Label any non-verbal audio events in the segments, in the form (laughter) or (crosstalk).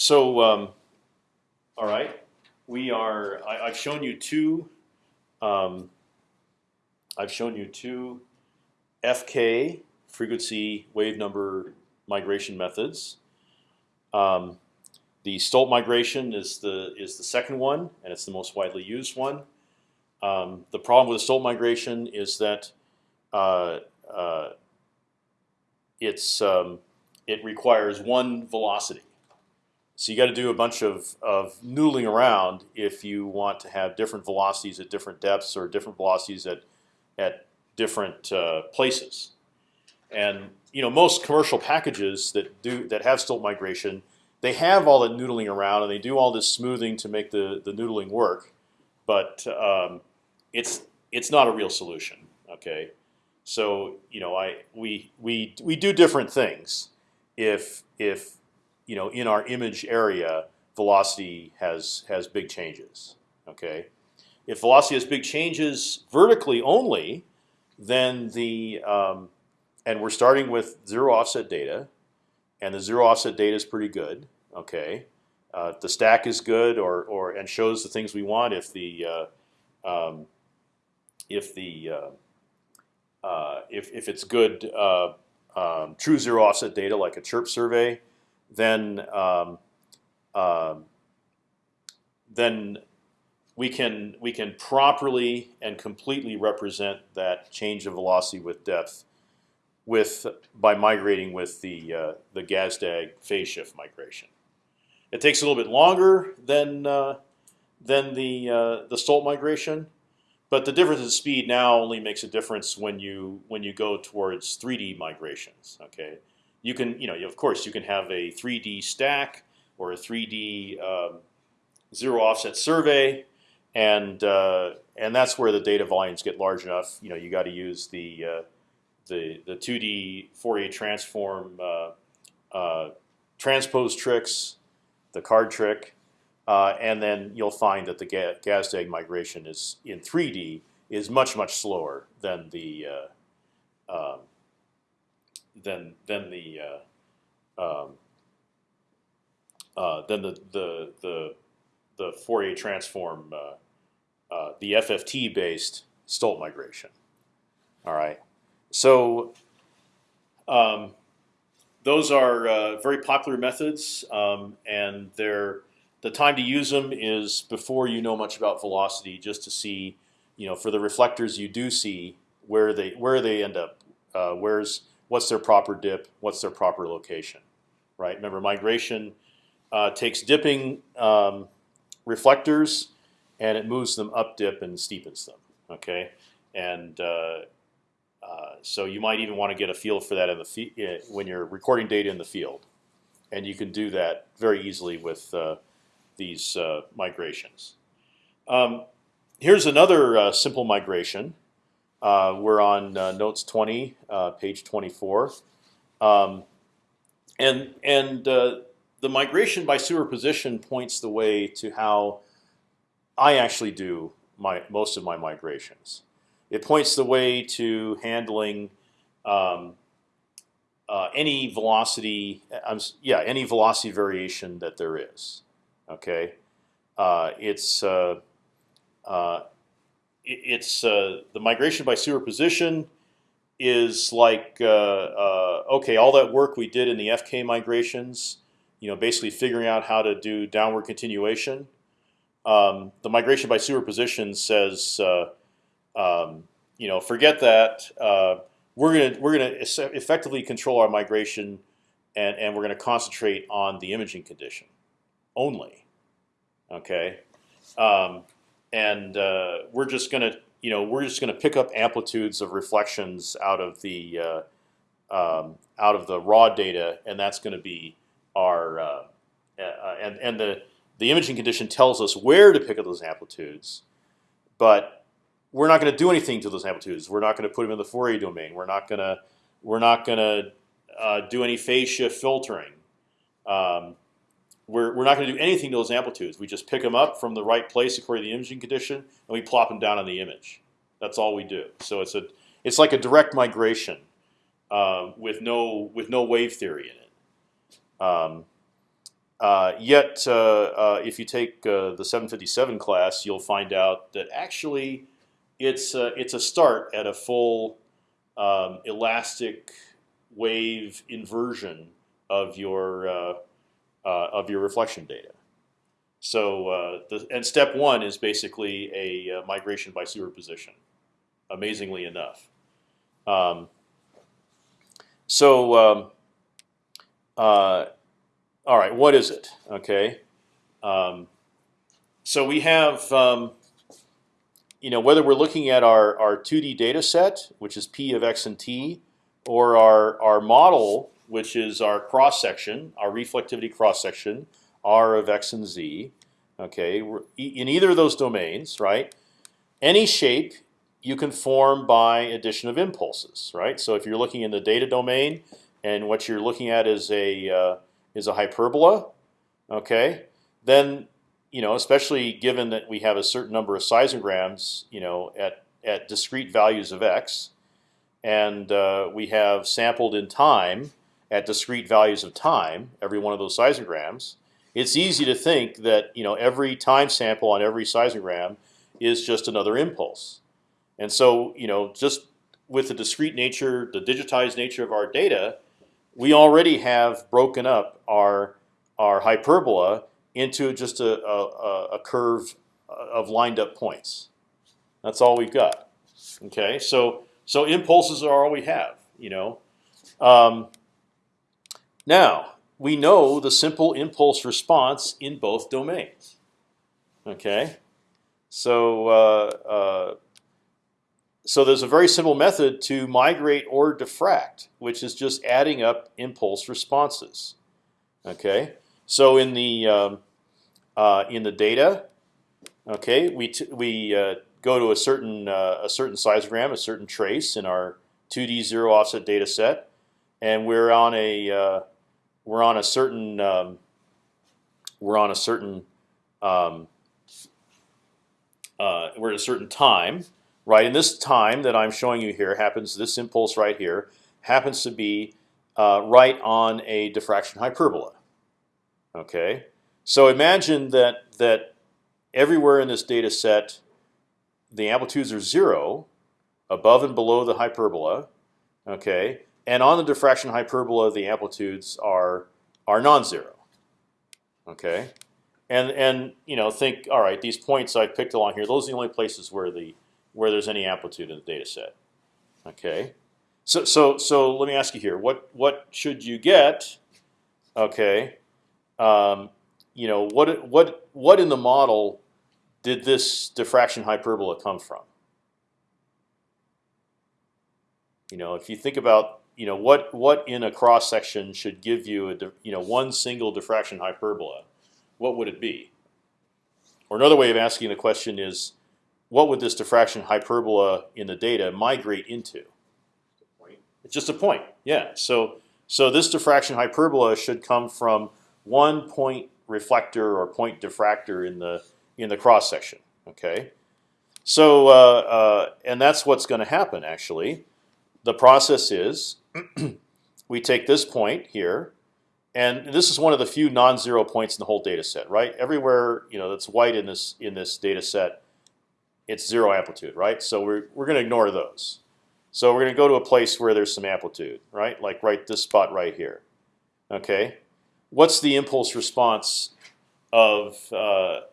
So, um, all right, we are. I, I've shown you two. Um, I've shown you two FK frequency wave number migration methods. Um, the Stolt migration is the is the second one, and it's the most widely used one. Um, the problem with the Stolt migration is that uh, uh, it's um, it requires one velocity. So you got to do a bunch of, of noodling around if you want to have different velocities at different depths or different velocities at at different uh, places. And you know most commercial packages that do that have Stolt migration, they have all that noodling around and they do all this smoothing to make the the noodling work, but um, it's it's not a real solution. Okay, so you know I we we we do different things if if you know in our image area velocity has has big changes. Okay, if velocity has big changes vertically only, then the um, and we're starting with zero offset data, and the zero offset data is pretty good. Okay, uh, the stack is good or or and shows the things we want. If the uh, um, if the uh, uh if if it's good uh, um, true zero offset data like a chirp survey, then um, um, then we can we can properly and completely represent that change of velocity with depth with by migrating with the uh, the Gazdag phase shift migration. It takes a little bit longer than uh, than the uh, the Stolt migration, but the difference in speed now only makes a difference when you when you go towards 3D migrations. Okay, you can you know of course you can have a 3D stack or a 3D um, zero offset survey, and uh, and that's where the data volumes get large enough. You know you got to use the uh, the the 2D Fourier transform uh, uh, transpose tricks, the card trick, uh, and then you'll find that the ga Gazdag migration is in 3D is much much slower than the uh, than than the uh, um, uh, than the the the the Fourier transform uh, uh, the FFT based Stolt migration. All right, so um, those are very popular methods, um, and they're the time to use them is before you know much about velocity, just to see, you know, for the reflectors you do see where they where they end up, uh, where's what's their proper dip, what's their proper location, right? Remember, migration uh, takes dipping um, reflectors and it moves them up dip and steepens them. Okay, and uh, uh so you might even want to get a feel for that in the uh, when you're recording data in the field, and you can do that very easily with uh, these uh, migrations. Um, here's another uh, simple migration. Uh, we're on uh, notes 20, uh, page 24, um, and and uh, the migration by superposition points the way to how I actually do my most of my migrations. It points the way to handling um, uh, any velocity, um, yeah, any velocity variation that there is. Okay, uh, it's uh, uh, it's uh, the migration by superposition is like uh, uh, okay, all that work we did in the FK migrations, you know, basically figuring out how to do downward continuation. Um, the migration by superposition says, um, you know, forget that. we're gonna we're gonna effectively control our migration, and and we're gonna concentrate on the imaging condition only. Okay, um, and uh, we're just going to you know we're just going to pick up amplitudes of reflections out of the uh, um, out of the raw data, and that's going to be our uh, and and the the imaging condition tells us where to pick up those amplitudes, but we're not going to do anything to those amplitudes. We're not going to put them in the Fourier domain. We're not going to we're not going to uh, do any phase shift filtering. Um, we're, we're not going to do anything to those amplitudes. We just pick them up from the right place according to the imaging condition, and we plop them down on the image. That's all we do. So it's a it's like a direct migration uh, with no with no wave theory in it. Um, uh, yet, uh, uh, if you take uh, the 757 class, you'll find out that actually it's uh, it's a start at a full um, elastic wave inversion of your of your reflection data. So, the, and step one is basically a migration by superposition. Amazingly enough. Um, so. Um, all right, what is it? Okay, um, so we have, um, you know, whether we're looking at our our 2D data set, which is p of x and t, or our our model, which is our cross section, our reflectivity cross section, r of x and z. Okay, in either of those domains, right? Any shape you can form by addition of impulses, right? So if you're looking in the data domain, and what you're looking at is a uh, is a hyperbola, okay, then you know, especially given that we have a certain number of seismograms, you know, at at discrete values of x, and uh, we have sampled in time at discrete values of time every one of those seismograms. It's easy to think that you know every time sample on every seismogram is just another impulse, and so you know just with the discrete nature, the digitized nature of our data, we already have broken up our our hyperbola into just a, a, a curve of lined up points. That's all we've got. Okay, so so impulses are all we have. You know. Um, now we know the simple impulse response in both domains. Okay, so uh, uh, so there's a very simple method to migrate or diffract, which is just adding up impulse responses. Okay, so in the um, uh, in the data, okay, we we uh, go to a certain uh, a certain seismogram, a certain trace in our 2D zero offset data set, and we're on a uh, we're on a certain um, we're on a certain um, uh, we're at a certain time right? And this time that I'm showing you here happens. This impulse right here happens to be uh, right on a diffraction hyperbola. Okay, so imagine that that everywhere in this data set, the amplitudes are zero, above and below the hyperbola. Okay, and on the diffraction hyperbola, the amplitudes are are non-zero. Okay, and and you know think all right, these points I picked along here, those are the only places where the where there's any amplitude in the data set. Okay, so so so let me ask you here: what what should you get? Okay, um, you know what what what in the model did this diffraction hyperbola come from? You know, if you think about you know what what in a cross section should give you a you know one single diffraction hyperbola, what would it be? Or another way of asking the question is, what would this diffraction hyperbola in the data migrate into? It's just a point. Yeah. So so this diffraction hyperbola should come from one point reflector or point diffractor in the in the cross section. Okay. So uh, uh, and that's what's going to happen actually. The process is (clears throat) we take this point here, and this is one of the few non-zero points in the whole data set. Right. Everywhere you know that's white in this in this data set it's zero amplitude, right? So we're we're going to ignore those. So we're going to go to a place where there's some amplitude, right? Like right this spot right here. Okay, what's the impulse response of uh,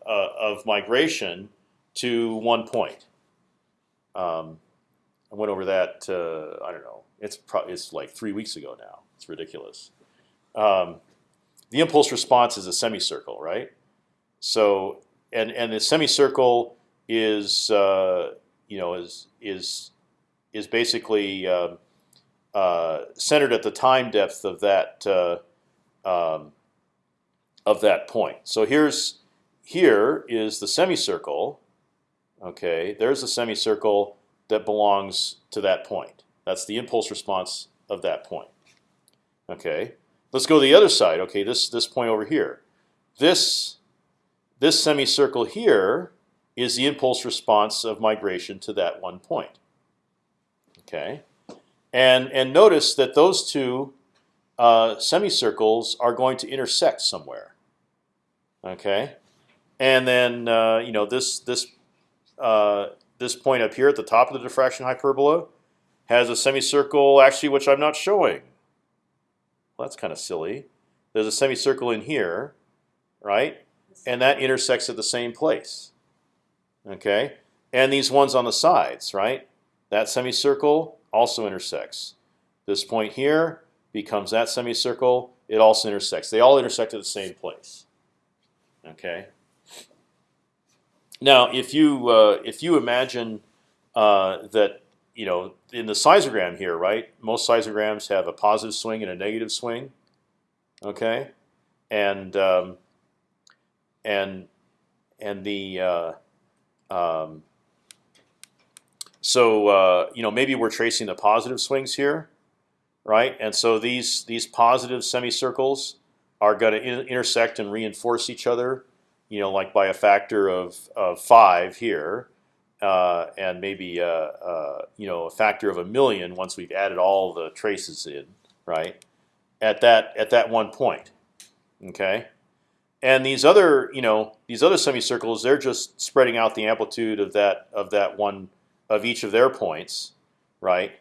uh, of migration to one point? Um, I went over that. Uh, I don't know. It's it's like three weeks ago now. It's ridiculous. Um, the impulse response is a semicircle, right? So and and the semicircle is uh, you know is is is basically uh, uh, centered at the time depth of that uh, um, of that point. So here's here is the semicircle. Okay, there's a semicircle that belongs to that point. That's the impulse response of that point. Okay, let's go to the other side. Okay, this this point over here. This this semicircle here is the impulse response of migration to that one point. Okay, and and notice that those two uh, semicircles are going to intersect somewhere. Okay, and then uh, you know this this uh, this point up here at the top of the diffraction hyperbola has a semicircle actually which I'm not showing. Well, that's kind of silly. There's a semicircle in here, right? And that intersects at the same place. Okay, and these ones on the sides, right? That semicircle also intersects. This point here becomes that semicircle. It also intersects. They all intersect at the same place. Okay. Now, if you uh, if you imagine uh, that you know in the seismogram here, right? Most seismograms have a positive swing and a negative swing. Okay, and um, and and the uh, um, so uh, you know maybe we're tracing the positive swings here, right? And so these these positive semicircles are going to in intersect and reinforce each other, you know, like by a factor of, of five here, uh, and maybe uh, uh, you know a factor of a million once we've added all the traces in, right? At that at that one point, okay. And these other you know these other semicircles, they're just spreading out the amplitude of that of that one of each of their points, right?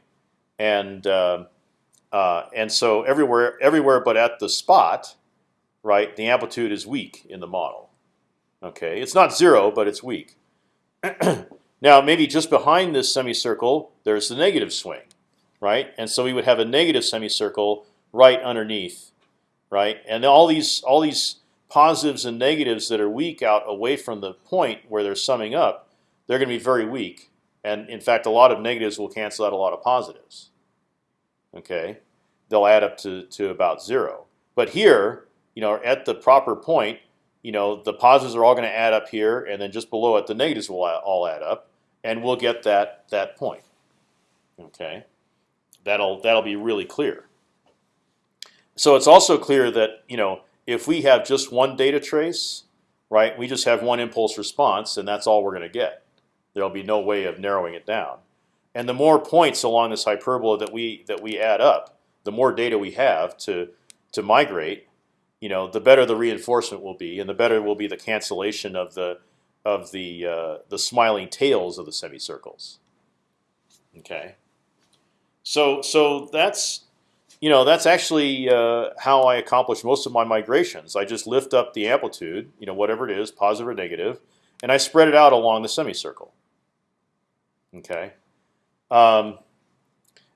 And uh, uh, and so everywhere, everywhere but at the spot, right, the amplitude is weak in the model. Okay, it's not zero, but it's weak. (clears throat) now maybe just behind this semicircle, there's the negative swing, right? And so we would have a negative semicircle right underneath, right? And all these all these positives and negatives that are weak out away from the point where they're summing up, they're going to be very weak. And in fact, a lot of negatives will cancel out a lot of positives. Okay, they'll add up to to about zero. But here, you know, at the proper point, you know, the positives are all going to add up here, and then just below it, the negatives will all add up, and we'll get that that point. Okay, that'll that'll be really clear. So it's also clear that you know if we have just one data trace, right, we just have one impulse response, and that's all we're going to get. There'll be no way of narrowing it down. And the more points along this hyperbola that we that we add up, the more data we have to to migrate, you know, the better the reinforcement will be, and the better will be the cancellation of the of the uh, the smiling tails of the semicircles. Okay. So so that's you know that's actually uh, how I accomplish most of my migrations. I just lift up the amplitude, you know, whatever it is, positive or negative, and I spread it out along the semicircle. Okay, um,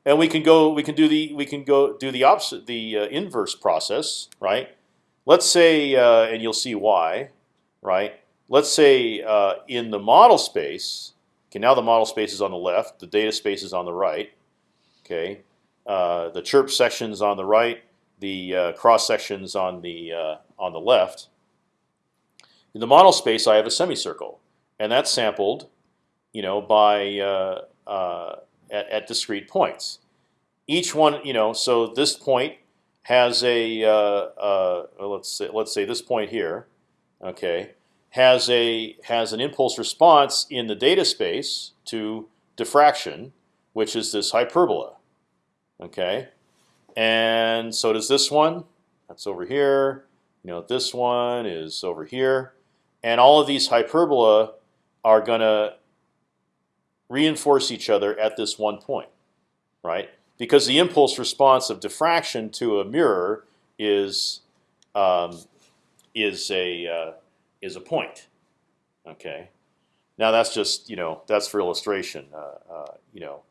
and we can go. We can do the. We can go do the opposite, the uh, inverse process, right? Let's say, uh, and you'll see why, right? Let's say uh, in the model space. Okay, now the model space is on the left. The data space is on the right. Okay, uh, the chirp sections on the right. The uh, cross sections on the uh, on the left. In the model space, I have a semicircle, and that's sampled you know, by uh, uh, at, at, discrete points. Each one, you know, so this point has a let's say let's say this point here, okay, has a has an impulse response in the data space to diffraction, which is this hyperbola, okay, and so does this one. That's over here. You know, this one is over here, and all of these hyperbola are going to reinforce each other at this one point, right? Because the impulse response of diffraction to a mirror is um, is a uh, is a point. Okay. Now that's just you know that's for illustration. Uh, uh, you know,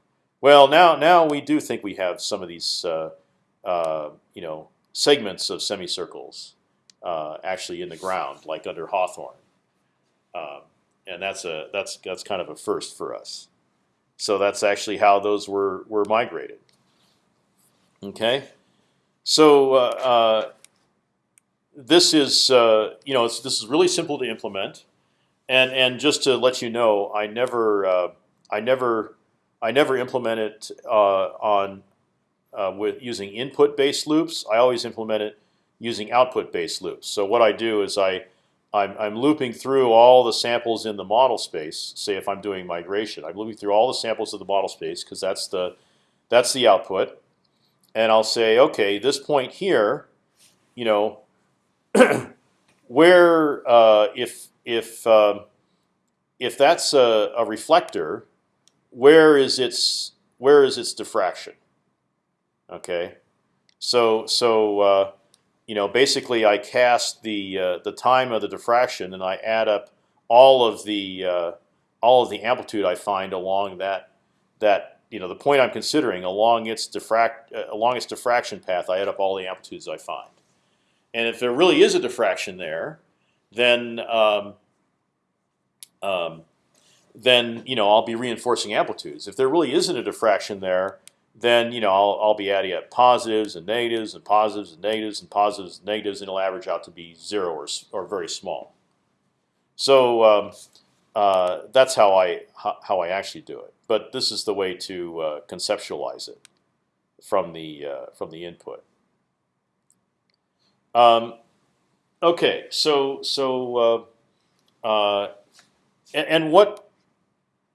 well now now we do think we have some of these uh, uh, you know segments of semicircles uh, actually in the ground, like under Hawthorne. Um, and that's a that's that's kind of a first for us. So that's actually how those were were migrated. Okay, so uh, this is uh, you know this is really simple to implement, and and just to let you know, I never uh, I never I never implement it uh, on uh, with using input based loops. I always implement it using output based loops. So what I do is I I'm, I'm looping through all the samples in the model space. Say if I'm doing migration, I'm looping through all the samples of the model space because that's the that's the output, and I'll say, okay, this point here, you know, (clears throat) where uh, uh, if if um, if that's a, a reflector, where is its where is its diffraction? Okay, so so uh, you know basically I cast the uh, the time of the diffraction and I add up all of the uh, all of the amplitude I find along that that you know the point I'm considering along its diffract uh, along its diffraction path. I add up all the amplitudes I find, and if there really is a diffraction there, then um, um, then you know I'll be reinforcing amplitudes. If there really isn't a diffraction there, then you know I'll, I'll be adding up positives and negatives and positives and negatives and positives and negatives, and it'll average out to be zero or or very small. So um, uh, that's how I how I actually do it. But this is the way to uh, conceptualize it from the uh, from the input. Um, okay, so so uh, uh, and, and, what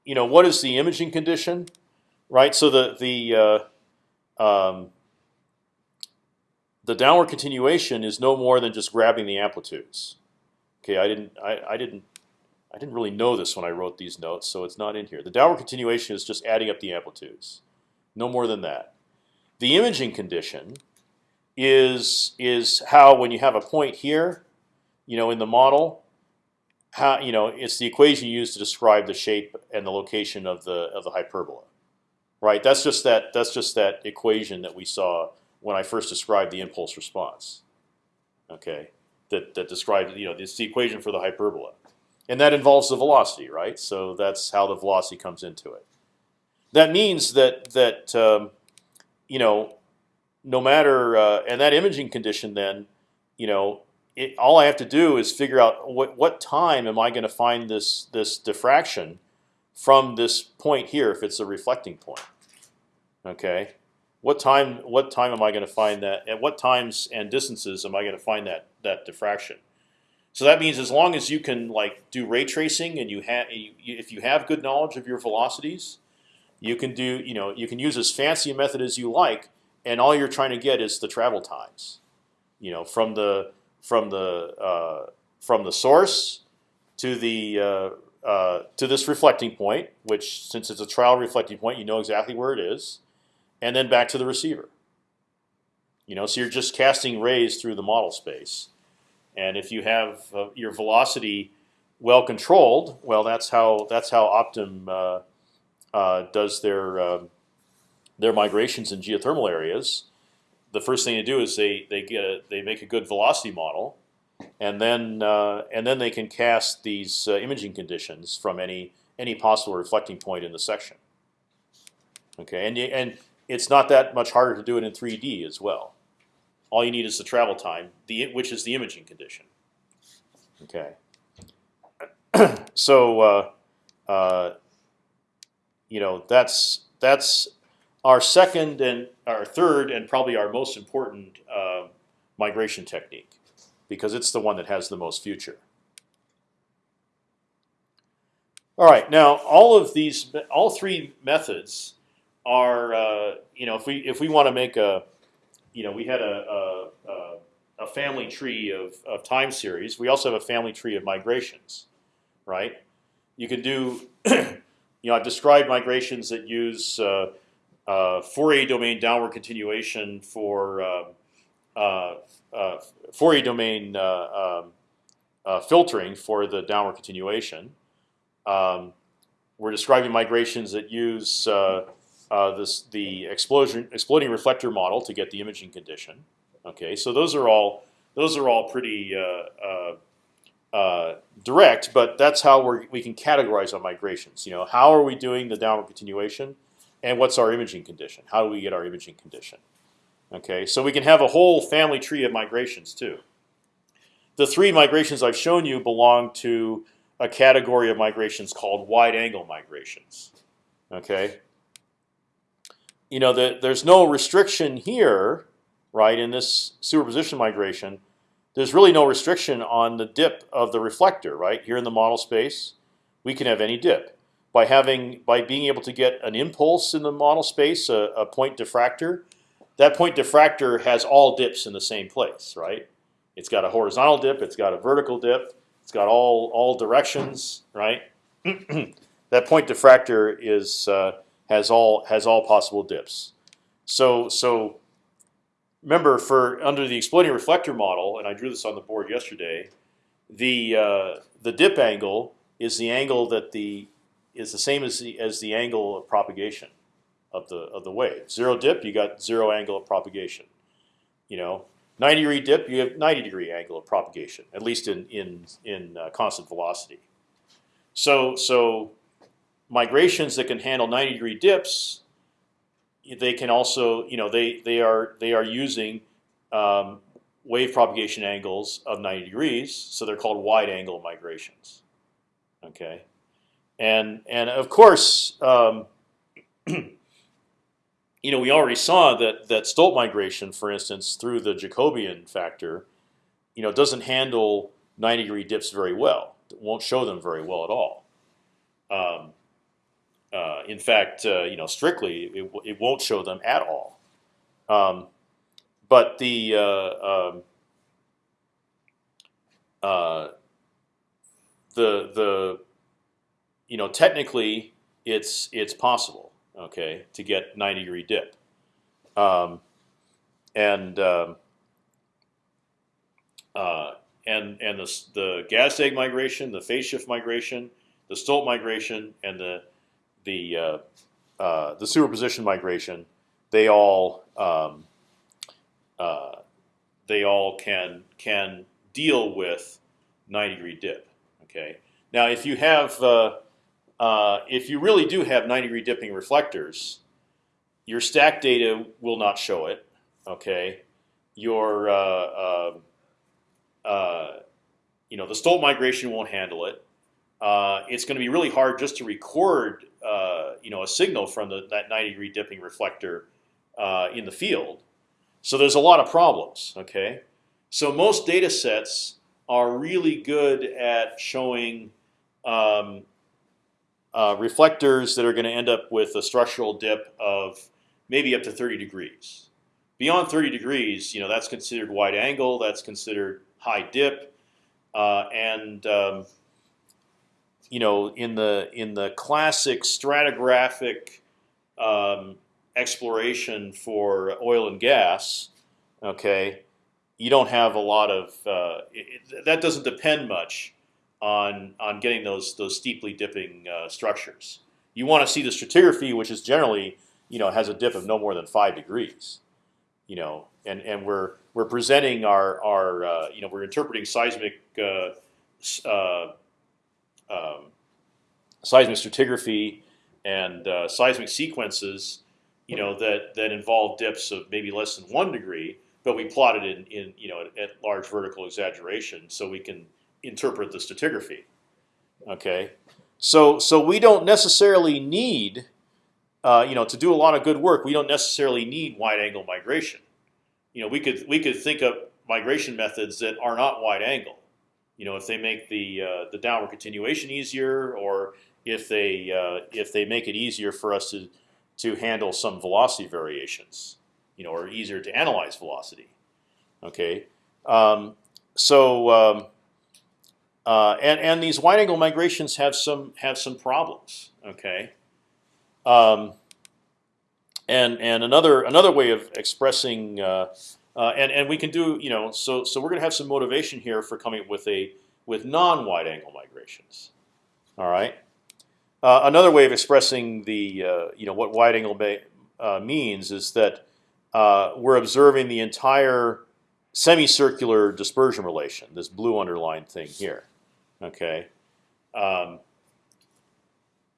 you know what is the imaging condition, right? So the the uh, um, the downward continuation is no more than just grabbing the amplitudes. Okay, I didn't I, I didn't I didn't really know this when I wrote these notes, so it's not in here. The downward continuation is just adding up the amplitudes, no more than that. The imaging condition is is how when you have a point here, you know, in the model, how you know it's the equation used to describe the shape and the location of the of the hyperbola, right? That's just that that's just that equation that we saw when I first described the impulse response. Okay, that that describes you know it's the equation for the hyperbola and that involves the velocity, right? So that's how the velocity comes into it. That means that that um, you know, no matter uh, and that imaging condition, then you know, it, all I have to do is figure out what what time am I going to find this this diffraction from this point here if it's a reflecting point. Okay, what time what time am I going to find that? At what times and distances am I going to find that that diffraction? So that means as long as you can like do ray tracing and you have if you have good knowledge of your velocities, you can do you know you can use as fancy a method as you like, and all you're trying to get is the travel times, you know, from the from the uh, from the source to the uh, uh, to this reflecting point, which since it's a trial reflecting point, you know exactly where it is, and then back to the receiver. You know, so you're just casting rays through the model space. And if you have uh, your velocity well controlled, well, that's how that's how Optim uh, uh, does their um, their migrations in geothermal areas. The first thing they do is they they get a, they make a good velocity model, and then uh, and then they can cast these uh, imaging conditions from any any possible reflecting point in the section. Okay, and and it's not that much harder to do it in 3D as well. All you need is the travel time, the which is the imaging condition. Okay. (clears throat) so uh, uh, you know that's that's our second and our third and probably our most important uh, migration technique because it's the one that has the most future. All right, now all of these, all three methods are, uh, you know, if we if we want to make a you know, we had a, a, a family tree of, of time series. We also have a family tree of migrations, right? You can do, (clears throat) you know, I've described migrations that use uh, Fourier domain downward continuation for uh, uh, uh Fourier domain uh, um, uh, filtering for the downward continuation. Um, we're describing migrations that use uh, this the explosion exploding reflector model to get the imaging condition. Okay, so those are all those are all pretty uh, uh, uh, direct, but that's how we we can categorize our migrations. You know, how are we doing the downward continuation, and what's our imaging condition? How do we get our imaging condition? Okay, so we can have a whole family tree of migrations too. The three migrations I've shown you belong to a category of migrations called wide angle migrations. Okay, you know, the, there's no restriction here, right? In this superposition migration, there's really no restriction on the dip of the reflector, right? Here in the model space, we can have any dip by having by being able to get an impulse in the model space, a, a point diffractor. That point diffractor has all dips in the same place, right? It's got a horizontal dip, it's got a vertical dip, It's got all all directions, right? (clears throat) that point diffractor is uh, has all has all possible dips. So so remember for under the exploding reflector model, and I drew this on the board yesterday. The uh, the dip angle is the angle that the is the same as the as the angle of propagation of the of the wave. Zero dip, you got zero angle of propagation. You know, 90 degree dip, you have 90 degree angle of propagation, at least in in in uh, constant velocity. So so migrations that can handle 90 degree dips, they can also you know they they are they are using um, wave propagation angles of 90 degrees, so they're called wide angle migrations. Okay, and and of course. Um, (clears throat) you know, we already saw that that Stolt migration, for instance, through the Jacobian factor, you know, doesn't handle 90 degree dips very well. It won't show them very well at all. Um, uh, in fact, uh, you know, strictly, it, it won't show them at all. Um, but the uh, um, uh, the the you know technically it's it's possible okay, to get 90 degree dip. Um, and um, uh, and and the the Gazdag migration, the phase shift migration, the Stolt migration, and the the uh, uh, the superposition migration, they all um, uh, they all can can deal with 90 degree dip. Okay. Now, if you have uh, uh, if you really do have 90 degree dipping reflectors, your stack data will not show it. Okay, your uh, uh, uh you know the Stolt migration won't handle it. Uh, it's going to be really hard just to record you know a signal from the, that 90 degree dipping reflector in the field. So there's a lot of problems. Okay, so most data sets are really good at showing um, uh, reflectors that are going to end up with a structural dip of maybe up to 30 degrees. Beyond 30 degrees, you know that's considered wide angle. That's considered high dip, uh, and um, you know in the in the classic stratigraphic um, exploration for oil and gas, okay, you don't have a lot of uh, it, that doesn't depend much on on getting those those steeply dipping uh, structures. You want to see the stratigraphy, which is generally you know has a dip of no more than five degrees. You know, and and we're we're presenting our our uh, you know we're interpreting seismic uh, uh um, seismic stratigraphy and uh, seismic sequences, you know that that involve dips of maybe less than one degree, but we plotted in in you know at, at large vertical exaggeration, so we can interpret the stratigraphy. Okay, so so we don't necessarily need, uh, you know, to do a lot of good work. We don't necessarily need wide angle migration. You know, we could we could think of migration methods that are not wide angle. You know, if they make the uh, the downward continuation easier, or if they uh, if they make it easier for us to to handle some velocity variations, you know, or easier to analyze velocity. Okay, um, so um, uh, and and these wide angle migrations have some have some problems. Okay. Um, and and another another way of expressing uh, uh, and and we can do you know so so we're going to have some motivation here for coming up with a with non wide angle migrations. All right. Uh, another way of expressing the uh, you know what wide angle uh, means is that we're observing the entire semicircular dispersion relation, this blue underlined thing here. Okay, um,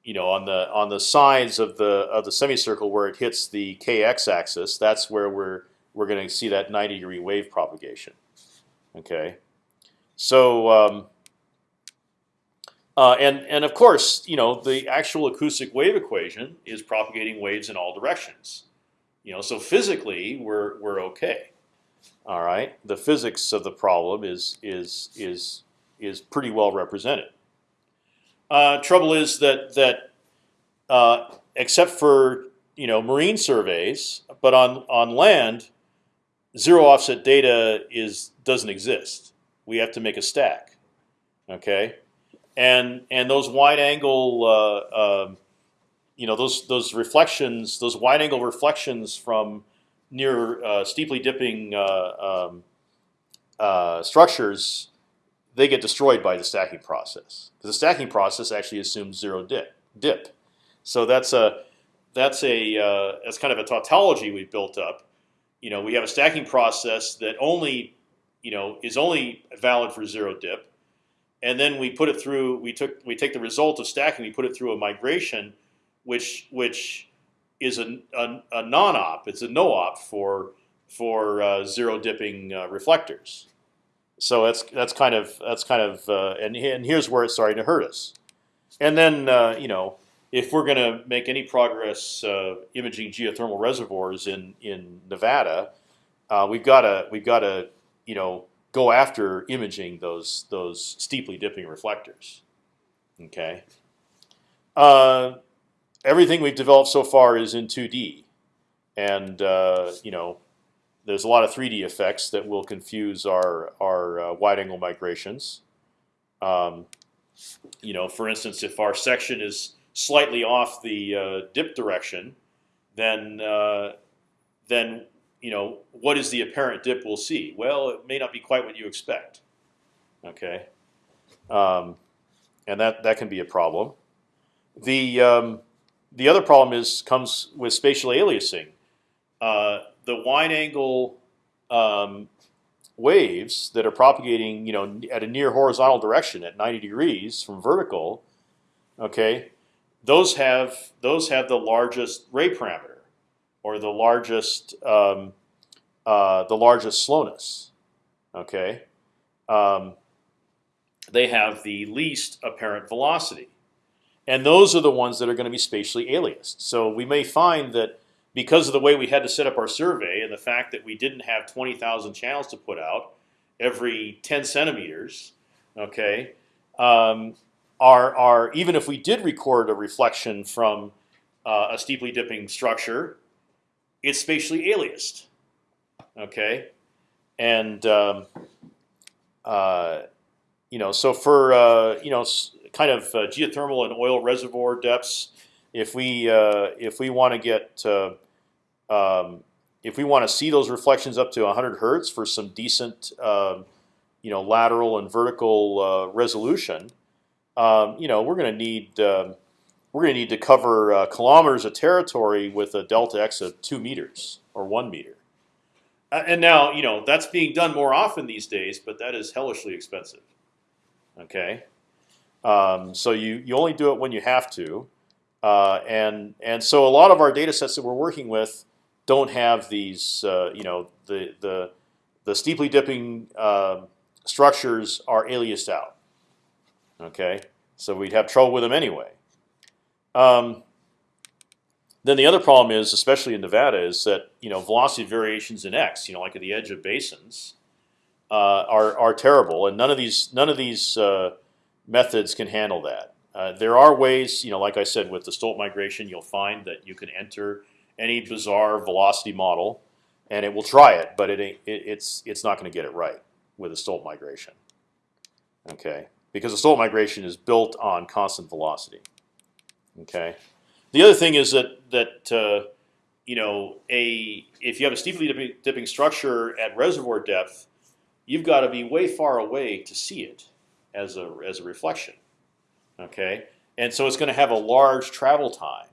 you know, on the on the sides of the of the semicircle where it hits the kx axis, that's where we're we're going to see that 90 degree wave propagation. Okay, so um, uh, and and of course, you know, the actual acoustic wave equation is propagating waves in all directions. You know, so physically we're we're okay. All right, the physics of the problem is is is is pretty well represented. Uh, trouble is that that uh, except for you know marine surveys, but on on land, zero offset data is doesn't exist. We have to make a stack. Okay, and and those wide angle, uh, um you know, those those reflections, those wide angle reflections from near uh, steeply dipping uh, um, uh, structures, they get destroyed by the stacking process because the stacking process actually assumes zero dip. Dip, so that's a that's a uh, that's kind of a tautology we've built up. You know, we have a stacking process that only you know is only valid for zero dip, and then we put it through. We took we take the result of stacking, we put it through a migration, which which is a, a, a non-op. It's a no-op for for uh, zero dipping uh, reflectors. So that's that's kind of that's kind of uh, and and here's where it's starting to hurt us. And then uh, you know if we're going to make any progress uh, imaging geothermal reservoirs in in Nevada, uh, we've got to we've got to you know go after imaging those those steeply dipping reflectors. Okay. Uh, everything we've developed so far is in 2D, and uh, you know there's a lot of 3D effects that will confuse our our uh, wide angle migrations. Um, you know, for instance, if our section is slightly off the uh, dip direction, then uh, then you know what is the apparent dip we'll see? Well, it may not be quite what you expect. Okay, um, and that that can be a problem. The um, the other problem is comes with spatial aliasing. The wide angle um, waves that are propagating, you know, at a near horizontal direction at 90 degrees from vertical, okay, those have those have the largest ray parameter, or the largest um, uh, the largest slowness. Okay, um, they have the least apparent velocity, and those are the ones that are going to be spatially aliased. So we may find that because of the way we had to set up our survey and the fact that we didn't have 20,000 channels to put out every 10 centimeters, okay, um, are, are even if we did record a reflection from uh, a steeply dipping structure, it's spatially aliased, okay, and um, uh, you know, so for uh, you know, kind of uh, geothermal and oil reservoir depths, if we uh, if we want to get uh, um, if we want to see those reflections up to 100 hertz for some decent, um, you know, lateral and vertical uh, resolution, um, you know, we're going to need um, we're going to need to cover uh, kilometers of territory with a delta x of two meters or one meter. Uh, and now, you know, that's being done more often these days, but that is hellishly expensive. Okay, um, so you you only do it when you have to, uh, and and so a lot of our data sets that we're working with don't have these, uh, you know, the the the steeply dipping uh, structures are aliased out. Okay, so we'd have trouble with them anyway. Um, then the other problem is, especially in Nevada, is that you know velocity variations in x, you know, like at the edge of basins, uh, are are terrible, and none of these none of these uh, methods can handle that. Uh, there are ways, you know, like I said, with the Stolt migration, you'll find that you can enter any bizarre velocity model, and it will try it, but it, it it's it's not going to get it right with a Stolt migration. Okay, because a Stolt migration is built on constant velocity. Okay, the other thing is that that uh, you know a if you have a steeply dipping, dipping structure at reservoir depth, you've got to be way far away to see it as a as a reflection. Okay, and so it's going to have a large travel time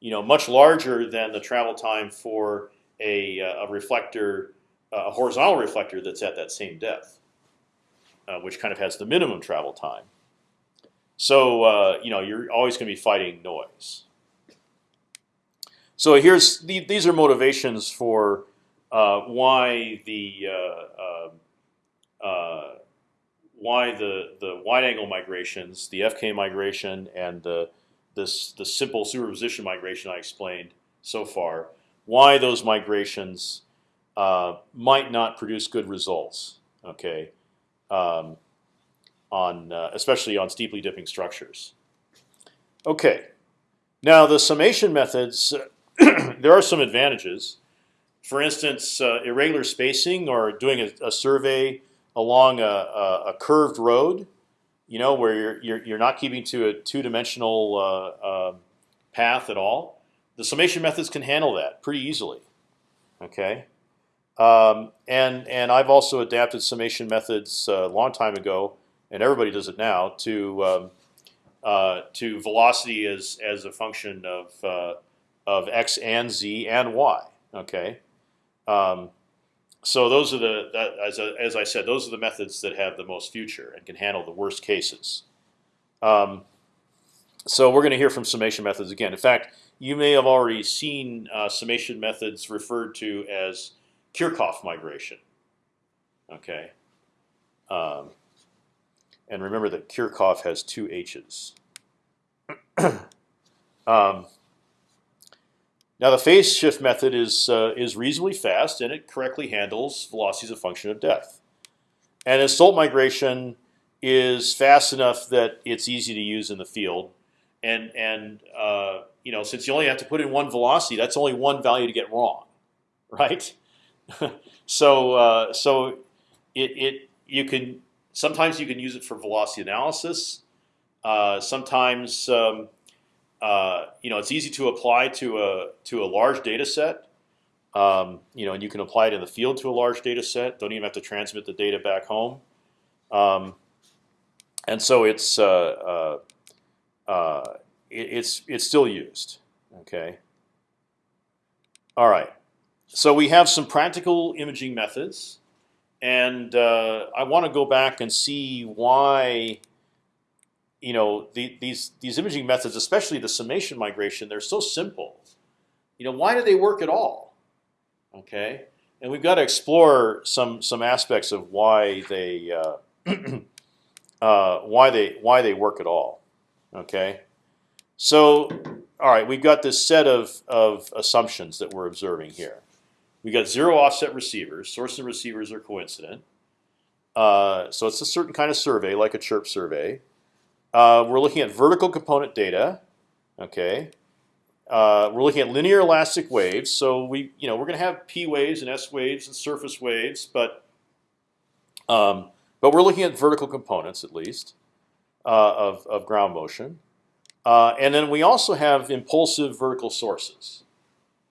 you know, much larger than the travel time for a, uh, a reflector, uh, a horizontal reflector that's at that same depth, uh, which kind of has the minimum travel time. So uh, you know, you're always going to be fighting noise. So here's the, these are motivations for uh, why the uh, why the the wide angle migrations, the FK migration, and the this the simple superposition migration I explained so far, why those migrations uh, might not produce good results. Okay, um, on uh, especially on steeply dipping structures. Okay, now the summation methods, (clears throat) there are some advantages. For instance, uh, irregular spacing or doing a, a survey along a, a, a, curved road you know, where you're you're, you're not keeping to a two-dimensional uh, uh, path at all, the summation methods can handle that pretty easily. Okay, um, and and I've also adapted summation methods a long time ago, and everybody does it now to um, uh, to velocity as as a function of uh, of x and z and y. Okay. Um, so those are the that, as as I said, those are the methods that have the most future and can handle the worst cases. Um, so we're going to hear from summation methods again. In fact, you may have already seen uh, summation methods referred to as Kirchhoff migration. Okay. Um, and remember that Kirchhoff has two H's. (clears throat) um, now the phase shift method is uh, is reasonably fast and it correctly handles velocity as a function of depth. And Stolt migration is fast enough that it's easy to use in the field. And and uh, you know since you only have to put in one velocity, that's only one value to get wrong, (laughs) right? (laughs) so uh, so it, it you can sometimes you can use it for velocity analysis. Uh, sometimes um, uh, you know, it's easy to apply to a to a large data set. Um, you know, and you can apply it in the field to a large data set. Don't even have to transmit the data back home. Um, and so it's uh, uh, uh it, it's it's still used. Okay. All right. So we have some practical imaging methods, and uh, I want to go back and see why you know the, these these imaging methods, especially the summation migration, they're so simple. You know, why do they work at all? Okay, and we've got to explore some some aspects of why they uh, (clears throat) uh, why they why they work at all. Okay, so all right, we've got this set of of assumptions that we're observing here. We got zero offset receivers. Source and receivers are coincident. Uh, so it's a certain kind of survey, like a chirp survey. Uh, we're looking at vertical component data. Okay. Uh, we're looking at linear elastic waves. So we, you know, we're going to have p waves and s waves and surface waves, but um, but we're looking at vertical components at least uh, of of ground motion. Uh, and then we also have impulsive vertical sources.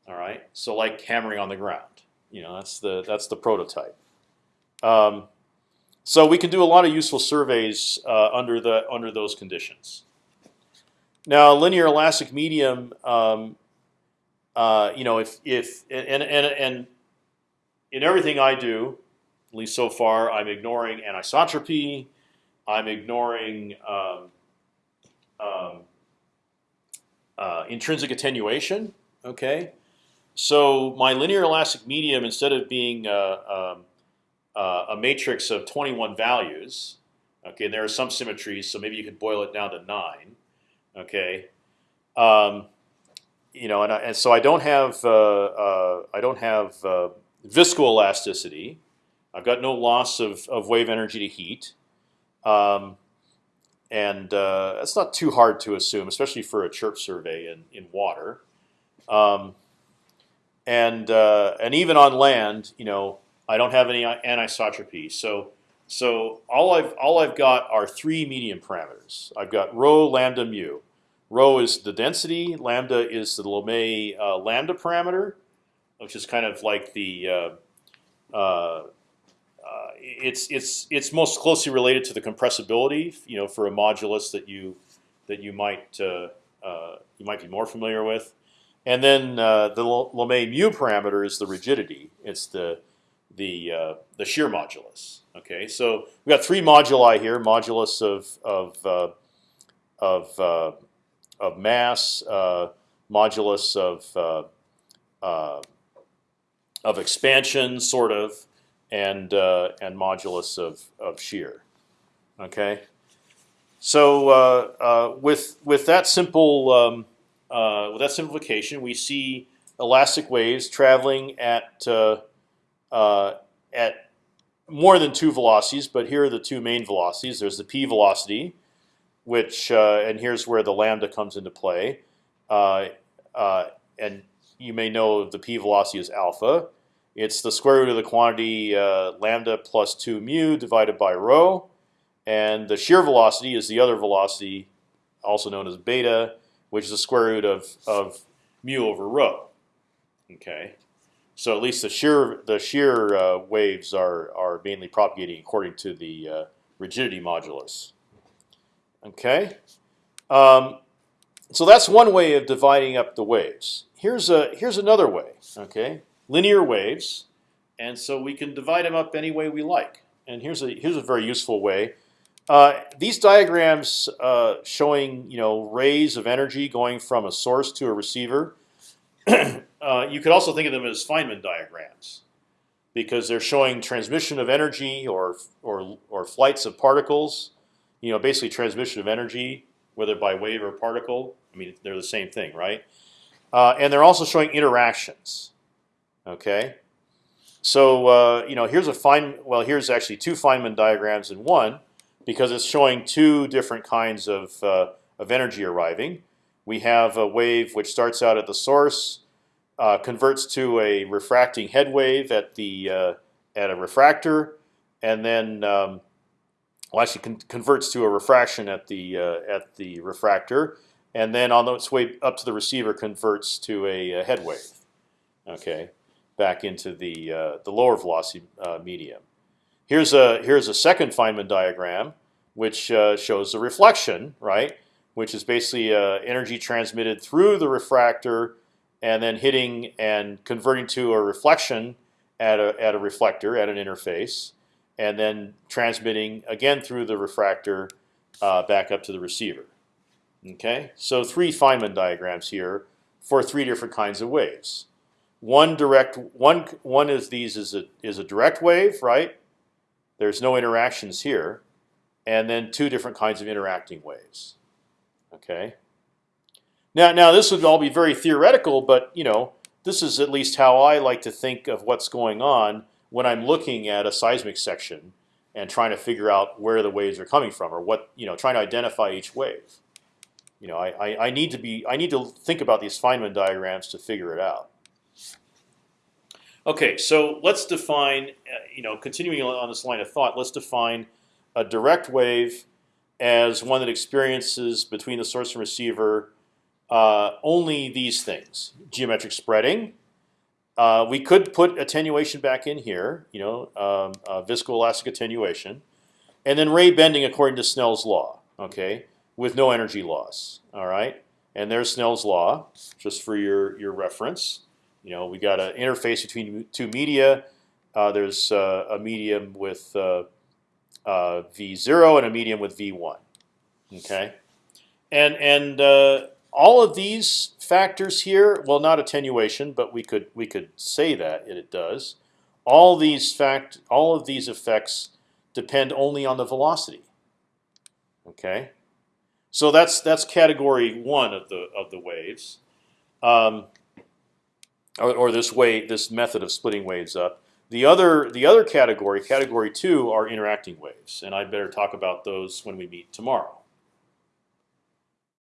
All right. So like hammering on the ground. You know, that's the that's the prototype. Um, so we can do a lot of useful surveys uh, under the under those conditions. Now, linear elastic medium, um, uh, you know, if if and and and in everything I do, at least so far, I'm ignoring anisotropy. I'm ignoring um, um, uh, intrinsic attenuation. Okay, so my linear elastic medium, instead of being uh, um, uh, a matrix of 21 values. Okay, and there are some symmetries, so maybe you could boil it down to nine. Okay, um, you know, and, I, and, so I don't have uh, uh, I don't have uh, viscoelasticity. I've got no loss of, of wave energy to heat, um, and uh, that's not too hard to assume, especially for a chirp survey in in water. Um, and uh, and even on land, you know, I don't have any anisotropy. So so all I've all I've got are three medium parameters. I've got rho, lambda, mu. Rho is the density. Lambda is the Lamé uh, lambda parameter, which is kind of like the uh, uh, uh, it's it's it's most closely related to the compressibility. You know, for a modulus that you that you might uh, uh, you might be more familiar with. And then the Lamé mu parameter is the rigidity. It's the the uh, the shear modulus. Okay, so we've got three moduli here: modulus of of uh, of uh, of mass, uh, modulus of uh, uh, of expansion, sort of, and and modulus of of shear. Okay, so with with that simple um, with that simplification, we see elastic waves traveling at at more than two velocities, but here are the two main velocities. There's the p velocity, which uh, and here's where the lambda comes into play. Uh, uh, and you may know the p velocity is alpha. It's the square root of the quantity uh, lambda plus two mu divided by rho, and the shear velocity is the other velocity, also known as beta, which is the square root of of mu over rho. Okay, so at least the shear the shear uh, waves are are mainly propagating according to the uh, rigidity modulus. Okay, um, so that's one way of dividing up the waves. Here's a here's another way. Okay, linear waves, and so we can divide them up any way we like. And here's a here's a very useful way. Uh, these diagrams uh, showing you know rays of energy going from a source to a receiver. (clears throat) uh, you could also think of them as Feynman diagrams, because they're showing transmission of energy or or or flights of particles. You know, basically transmission of energy, whether by wave or particle. I mean, they're the same thing, right? Uh, and they're also showing interactions. Okay, so uh, you know, here's a fine. Well, here's actually two Feynman diagrams in one, because it's showing two different kinds of uh, of energy arriving. We have a wave which starts out at the source, uh, converts to a refracting head wave at the uh, at a refractor, and then um, well, actually con converts to a refraction at the uh, at the refractor, and then on its way up to the receiver converts to a, a head wave. Okay, back into the uh, the lower velocity uh, medium. Here's a here's a second Feynman diagram, which shows the reflection, right? Which is basically energy transmitted through the refractor, and then hitting and converting to a reflection at a at a reflector at an interface and then transmitting again through the refractor uh, back up to the receiver. Okay, so three Feynman diagrams here for three different kinds of waves. One direct one one is these is a is a direct wave, right? There's no interactions here, and then two different kinds of interacting waves. Okay. Now, now this would all be very theoretical, but you know this is at least how I like to think of what's going on when I'm looking at a seismic section and trying to figure out where the waves are coming from or what you know, trying to identify each wave. You know, I, I, I need to be I need to think about these Feynman diagrams to figure it out. Okay, so let's define, uh, you know, continuing on this line of thought, let's define a direct wave as one that experiences between the source and receiver uh, only these things: geometric spreading, uh, we could put attenuation back in here, you know, um, uh, viscoelastic attenuation, and then ray bending according to Snell's law, okay, with no energy loss. All right, and there's Snell's law, just for your your reference. You know, we got an interface between two media. Uh, there's uh, a medium with uh, uh, v0 and a medium with v1. Okay, and and all of these factors here, well, not attenuation, but we could we could say that it does. All these fact, all of these effects depend only on the velocity. Okay, so that's that's category one of the of the waves, um, or, or this way this method of splitting waves up. The other the other category, category two, are interacting waves, and I better talk about those when we meet tomorrow.